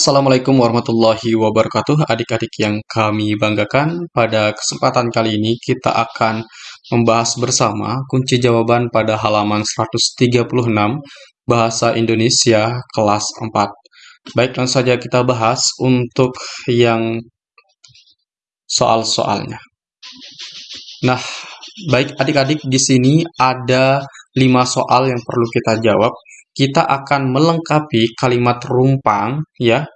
Assalamualaikum warahmatullahi wabarakatuh adik-adik yang kami banggakan. Pada kesempatan kali ini kita akan membahas bersama kunci jawaban pada halaman 136 Bahasa Indonesia kelas 4 baik langsung saja kita bahas untuk yang soal-soalnya. Nah baik adik-adik di sini ada 5 soal yang perlu kita jawab kita akan melengkapi kalimat rumpang ya.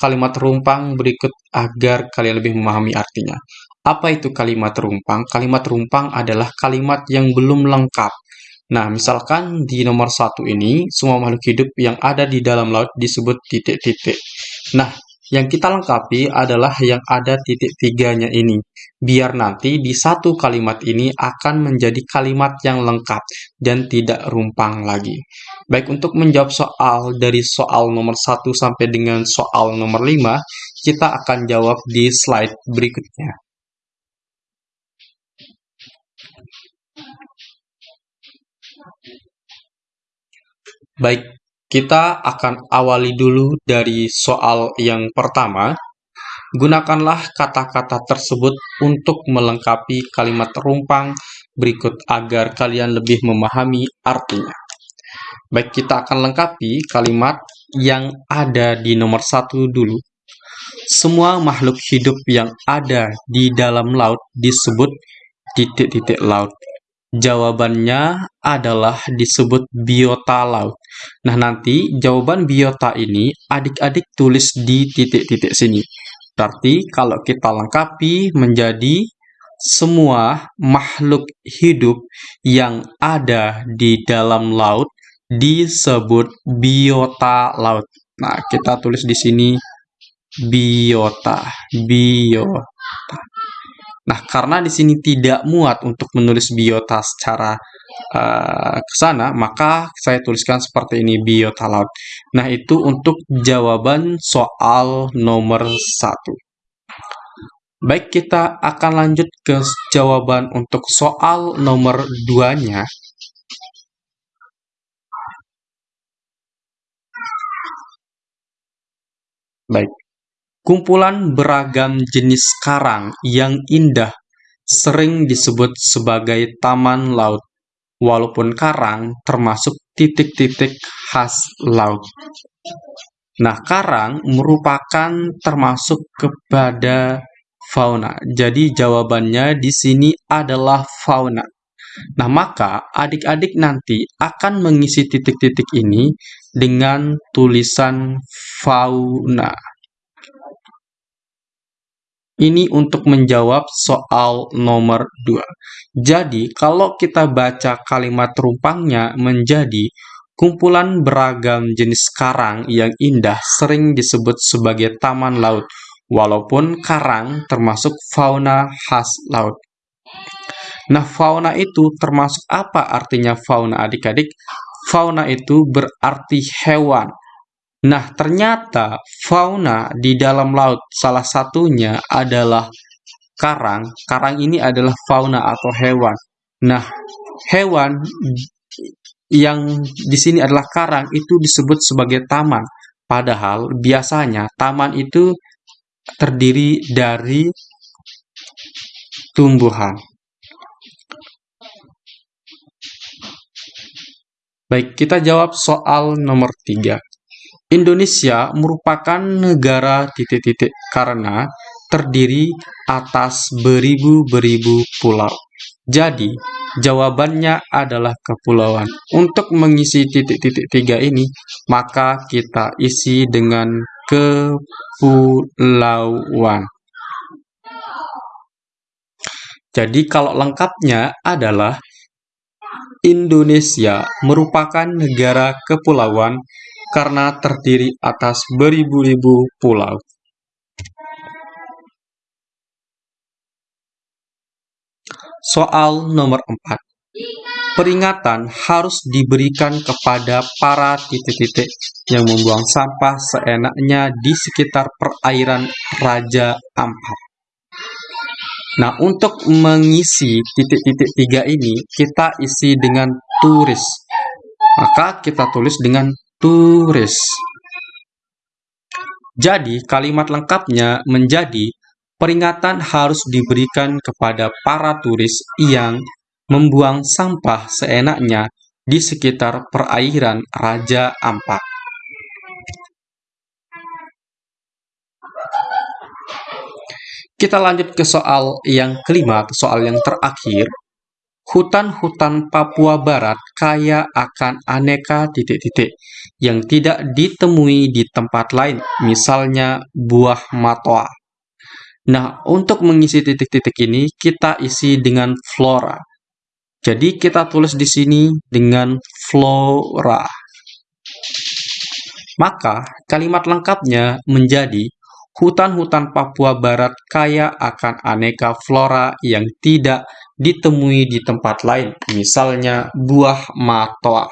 Kalimat rumpang berikut agar kalian lebih memahami artinya. Apa itu kalimat rumpang? Kalimat rumpang adalah kalimat yang belum lengkap. Nah, misalkan di nomor satu ini, semua makhluk hidup yang ada di dalam laut disebut titik-titik. Nah, yang kita lengkapi adalah yang ada titik tiganya ini. Biar nanti di satu kalimat ini akan menjadi kalimat yang lengkap dan tidak rumpang lagi. Baik, untuk menjawab soal dari soal nomor 1 sampai dengan soal nomor 5, kita akan jawab di slide berikutnya. Baik, kita akan awali dulu dari soal yang pertama. Gunakanlah kata-kata tersebut untuk melengkapi kalimat rumpang berikut agar kalian lebih memahami artinya. Baik, kita akan lengkapi kalimat yang ada di nomor satu dulu. Semua makhluk hidup yang ada di dalam laut disebut titik-titik laut. Jawabannya adalah disebut biota laut. Nah, nanti jawaban biota ini adik-adik tulis di titik-titik sini. Berarti kalau kita lengkapi menjadi semua makhluk hidup yang ada di dalam laut disebut biota laut. Nah, kita tulis di sini biota, biota. Nah, karena di sini tidak muat untuk menulis biota secara uh, ke sana, maka saya tuliskan seperti ini biota laut. Nah, itu untuk jawaban soal nomor satu. Baik, kita akan lanjut ke jawaban untuk soal nomor 2-nya. Baik, Kumpulan beragam jenis karang yang indah sering disebut sebagai taman laut, walaupun karang termasuk titik-titik khas laut. Nah, karang merupakan termasuk kepada fauna. Jadi jawabannya di sini adalah fauna. Nah, maka adik-adik nanti akan mengisi titik-titik ini dengan tulisan fauna. Ini untuk menjawab soal nomor 2. Jadi, kalau kita baca kalimat rumpangnya menjadi kumpulan beragam jenis karang yang indah sering disebut sebagai taman laut, walaupun karang termasuk fauna khas laut. Nah, fauna itu termasuk apa artinya fauna adik-adik? Fauna itu berarti hewan Nah, ternyata fauna di dalam laut salah satunya adalah karang. Karang ini adalah fauna atau hewan. Nah, hewan yang di sini adalah karang itu disebut sebagai taman. Padahal biasanya taman itu terdiri dari tumbuhan. Baik, kita jawab soal nomor 3. Indonesia merupakan negara titik-titik karena terdiri atas beribu-beribu pulau. Jadi, jawabannya adalah kepulauan. Untuk mengisi titik-titik tiga ini, maka kita isi dengan kepulauan. Jadi, kalau lengkapnya adalah Indonesia merupakan negara kepulauan karena terdiri atas beribu-ribu pulau. Soal nomor 4. Peringatan harus diberikan kepada para titik-titik yang membuang sampah seenaknya di sekitar perairan Raja Ampat. Nah, untuk mengisi titik-titik tiga ini, kita isi dengan turis. Maka kita tulis dengan turis. Jadi, kalimat lengkapnya menjadi peringatan harus diberikan kepada para turis yang membuang sampah seenaknya di sekitar perairan Raja Ampat. Kita lanjut ke soal yang kelima, soal yang terakhir. Hutan-hutan Papua Barat kaya akan aneka titik-titik yang tidak ditemui di tempat lain, misalnya buah matoa. Nah, untuk mengisi titik-titik ini, kita isi dengan flora. Jadi, kita tulis di sini dengan flora. Maka, kalimat lengkapnya menjadi Hutan-hutan Papua Barat kaya akan aneka flora yang tidak ditemui di tempat lain, misalnya buah matoa.